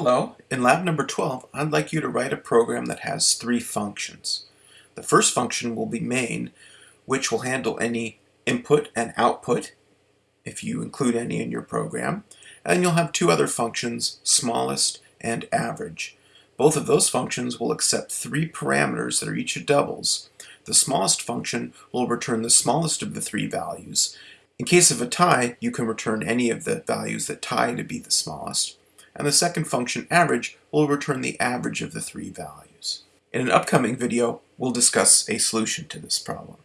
Hello, in lab number 12 I'd like you to write a program that has three functions. The first function will be main which will handle any input and output if you include any in your program and you'll have two other functions smallest and average. Both of those functions will accept three parameters that are each doubles. The smallest function will return the smallest of the three values. In case of a tie you can return any of the values that tie to be the smallest and the second function average will return the average of the three values. In an upcoming video, we'll discuss a solution to this problem.